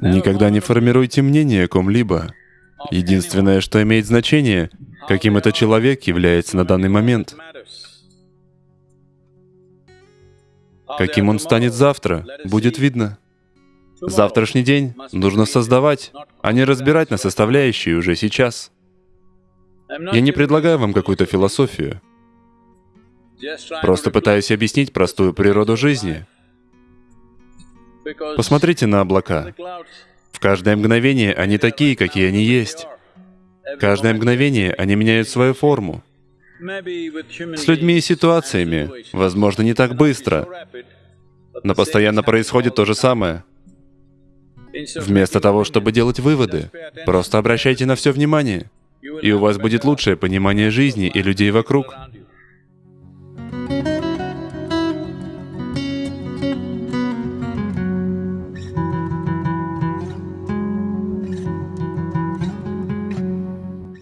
Никогда не формируйте мнение о ком-либо. Единственное, что имеет значение, каким этот человек является на данный момент. Каким он станет завтра, будет видно. Завтрашний день нужно создавать, а не разбирать на составляющие уже сейчас. Я не предлагаю вам какую-то философию. Просто пытаюсь объяснить простую природу жизни. Посмотрите на облака. В каждое мгновение они такие, какие они есть. Каждое мгновение они меняют свою форму. С людьми и ситуациями, возможно, не так быстро, но постоянно происходит то же самое. Вместо того, чтобы делать выводы, просто обращайте на все внимание, и у вас будет лучшее понимание жизни и людей вокруг.